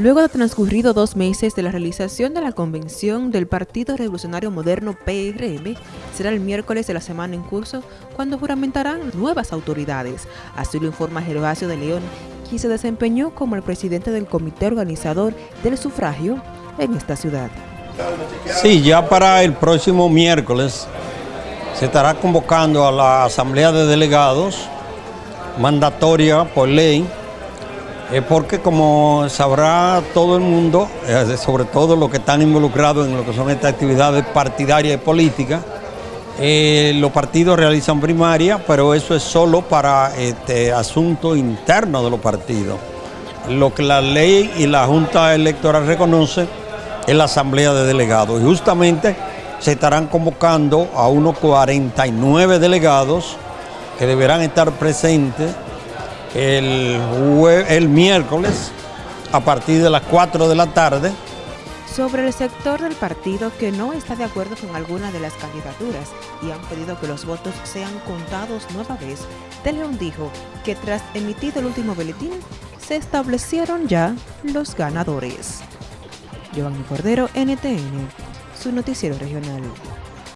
Luego de transcurrido dos meses de la realización de la convención del Partido Revolucionario Moderno PRM, será el miércoles de la semana en curso cuando juramentarán nuevas autoridades. Así lo informa Gervasio de León, quien se desempeñó como el presidente del comité organizador del sufragio en esta ciudad. Sí, ya para el próximo miércoles se estará convocando a la Asamblea de Delegados, mandatoria por ley, eh, porque como sabrá todo el mundo, eh, sobre todo los que están involucrados en lo que son estas actividades partidarias y políticas, eh, los partidos realizan primaria, pero eso es solo para este asunto interno de los partidos. Lo que la ley y la Junta Electoral reconoce es la Asamblea de Delegados. Y justamente se estarán convocando a unos 49 delegados que deberán estar presentes el, el miércoles a partir de las 4 de la tarde. Sobre el sector del partido que no está de acuerdo con alguna de las candidaturas y han pedido que los votos sean contados nueva vez, De León dijo que tras emitido el último boletín, se establecieron ya los ganadores. Giovanni Cordero, NTN, su noticiero regional.